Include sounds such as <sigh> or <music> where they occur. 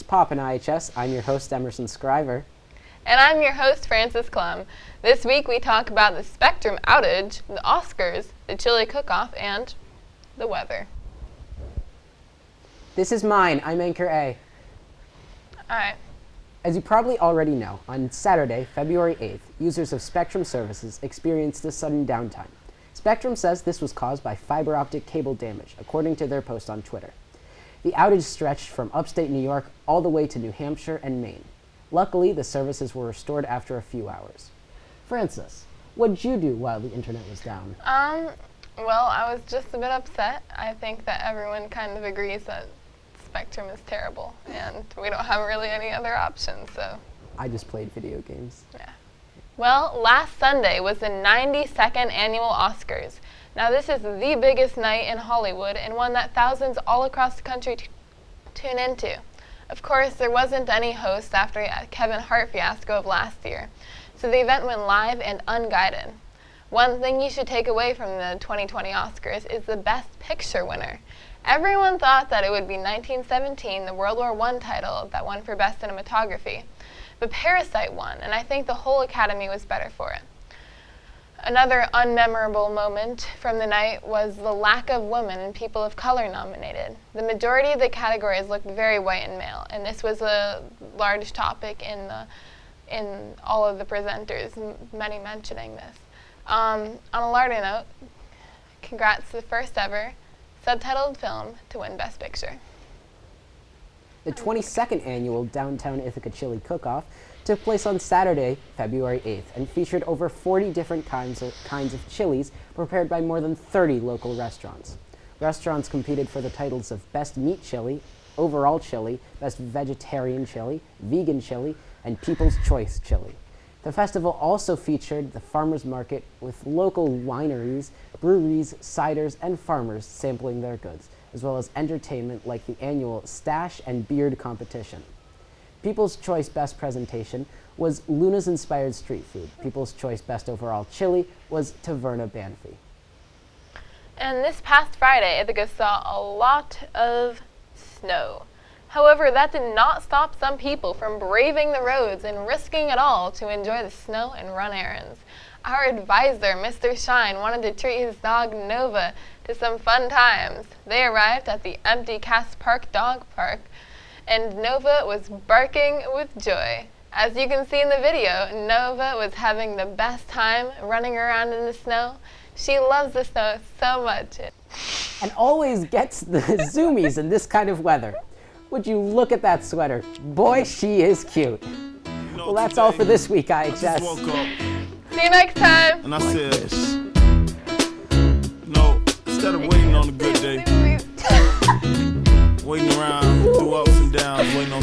Pop in IHS. I'm your host, Emerson Scriver. And I'm your host, Francis Clum. This week we talk about the Spectrum outage, the Oscars, the chili cook-off, and the weather. This is mine. I'm Anchor A. All right. As you probably already know, on Saturday, February 8th, users of Spectrum services experienced a sudden downtime. Spectrum says this was caused by fiber optic cable damage, according to their post on Twitter. The outage stretched from upstate New York all the way to New Hampshire and Maine. Luckily, the services were restored after a few hours. Francis, what did you do while the internet was down? Um, well, I was just a bit upset. I think that everyone kind of agrees that Spectrum is terrible, and we don't have really any other options, so. I just played video games. Yeah. Well, last Sunday was the 92nd annual Oscars. Now, this is the biggest night in Hollywood and one that thousands all across the country tune into. Of course, there wasn't any host after Kevin Hart fiasco of last year, so the event went live and unguided. One thing you should take away from the 2020 Oscars is the Best Picture winner. Everyone thought that it would be 1917, the World War I title, that won for Best Cinematography. But Parasite won, and I think the whole Academy was better for it. Another unmemorable moment from the night was the lack of women and people of color nominated. The majority of the categories looked very white and male, and this was a large topic in the in all of the presenters, many mentioning this. Um, on a lighter note, congrats to the first ever subtitled film to win Best Picture. The 22nd annual Downtown Ithaca Chili Cook-Off took place on Saturday, February 8th, and featured over 40 different kinds of, kinds of chilies prepared by more than 30 local restaurants. Restaurants competed for the titles of Best Meat Chili, Overall Chili, Best Vegetarian Chili, Vegan Chili, and People's Choice Chili. The festival also featured the farmers market with local wineries, breweries, ciders, and farmers sampling their goods, as well as entertainment like the annual Stash and Beard competition. People's Choice Best Presentation was Luna's Inspired Street Food. People's Choice Best Overall Chili was Taverna Banfi. And this past Friday, Ithaca saw a lot of snow. However, that did not stop some people from braving the roads and risking it all to enjoy the snow and run errands. Our advisor, Mr. Shine, wanted to treat his dog Nova to some fun times. They arrived at the empty Cass Park Dog Park, and Nova was barking with joy. As you can see in the video, Nova was having the best time running around in the snow. She loves the snow so much. And always gets the <laughs> zoomies in this kind of weather. Would you look at that sweater? Boy, she is cute. Well, that's all for this week, IHS. See you next time. And I said, no, instead of waiting on a good day, waiting around through ups and downs, waiting on